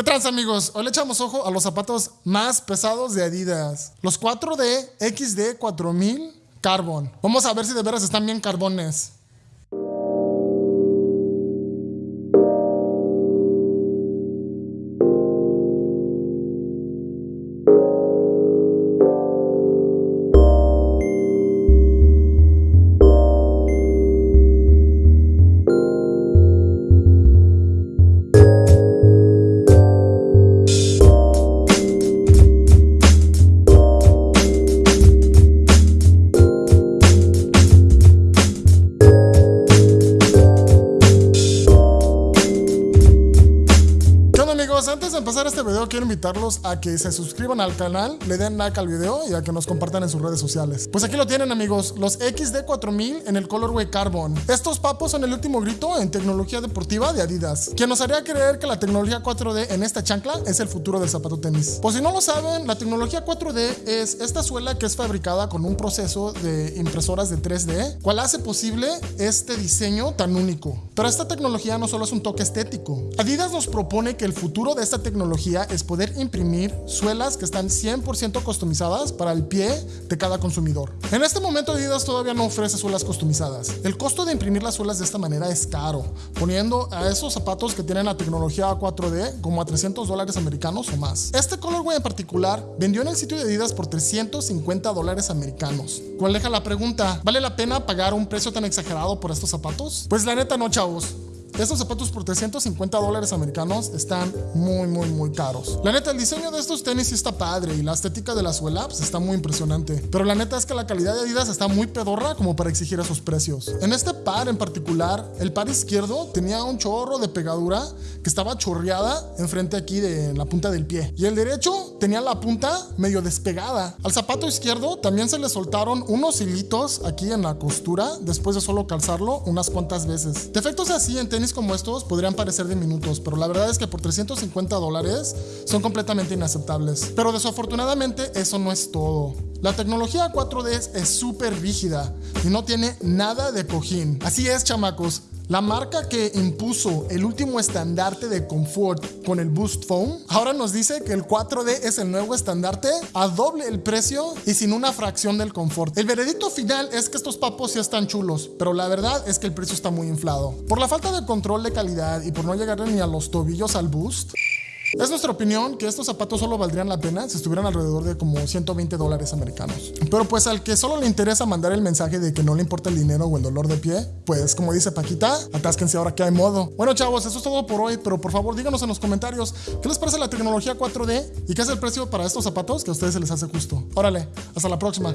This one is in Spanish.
¿Qué trans amigos? Hoy le echamos ojo a los zapatos más pesados de Adidas. Los 4D XD 4000 Carbon. Vamos a ver si de veras están bien carbones. De empezar este video quiero invitarlos a que se suscriban al canal, le den like al video y a que nos compartan en sus redes sociales. Pues aquí lo tienen amigos, los XD4000 en el colorway Carbon. Estos papos son el último grito en tecnología deportiva de Adidas, quien nos haría creer que la tecnología 4D en esta chancla es el futuro del zapato tenis. Pues si no lo saben, la tecnología 4D es esta suela que es fabricada con un proceso de impresoras de 3D, cual hace posible este diseño tan único. Pero esta tecnología no solo es un toque estético. Adidas nos propone que el futuro de esta tecnología es poder imprimir suelas que están 100% customizadas para el pie de cada consumidor. En este momento Adidas todavía no ofrece suelas customizadas. El costo de imprimir las suelas de esta manera es caro, poniendo a esos zapatos que tienen la tecnología 4D como a 300 dólares americanos o más. Este colorway en particular vendió en el sitio de Adidas por 350 dólares americanos. ¿Cuál deja la pregunta? ¿Vale la pena pagar un precio tan exagerado por estos zapatos? Pues la neta no, chavos. Estos zapatos por 350 dólares americanos están muy, muy, muy caros. La neta, el diseño de estos tenis está padre y la estética de la suela pues, está muy impresionante. Pero la neta es que la calidad de Adidas está muy pedorra como para exigir esos precios. En este par en particular, el par izquierdo tenía un chorro de pegadura que estaba chorreada enfrente aquí de la punta del pie. Y el derecho tenía la punta medio despegada. Al zapato izquierdo también se le soltaron unos hilitos aquí en la costura después de solo calzarlo unas cuantas veces. Defectos así en tenis como estos podrían parecer diminutos, pero la verdad es que por 350 dólares son completamente inaceptables. Pero desafortunadamente eso no es todo. La tecnología 4D es súper rígida y no tiene nada de cojín. Así es, chamacos. La marca que impuso el último estandarte de confort con el Boost Foam, ahora nos dice que el 4D es el nuevo estandarte a doble el precio y sin una fracción del confort. El veredicto final es que estos papos sí están chulos, pero la verdad es que el precio está muy inflado. Por la falta de control de calidad y por no llegarle ni a los tobillos al Boost, es nuestra opinión que estos zapatos solo valdrían la pena si estuvieran alrededor de como 120 dólares americanos. Pero pues al que solo le interesa mandar el mensaje de que no le importa el dinero o el dolor de pie, pues como dice Paquita, atásquense ahora que hay modo. Bueno chavos, eso es todo por hoy, pero por favor díganos en los comentarios qué les parece la tecnología 4D y qué es el precio para estos zapatos que a ustedes se les hace justo. Órale, hasta la próxima.